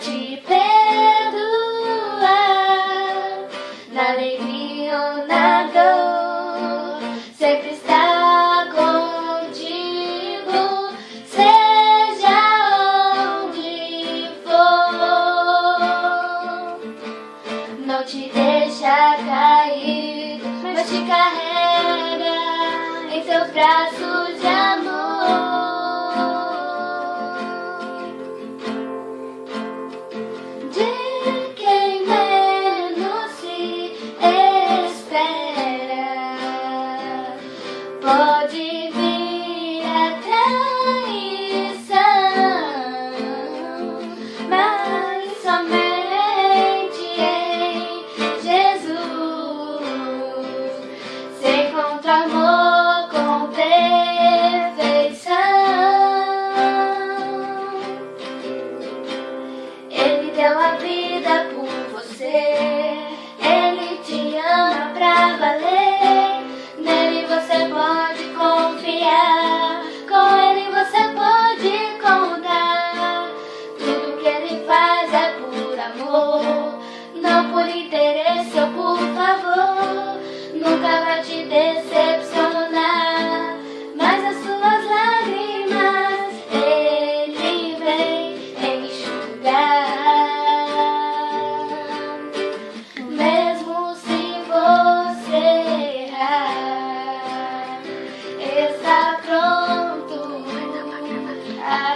te perdoar na alegria ou na dor. Sempre está contigo, seja onde for. Não te deixa cair, mas te carrega em seus braços.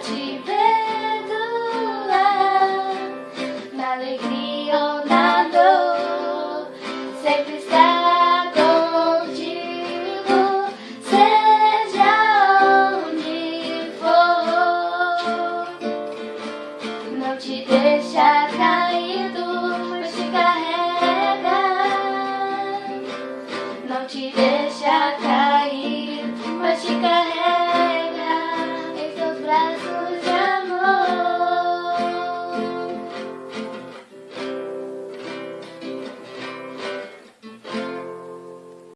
te perdoar Na alegria ou na dor Sempre está contigo Seja onde for. Não te deixa cair, Mas te carrega. Não te deixa cair, Mas te carrega.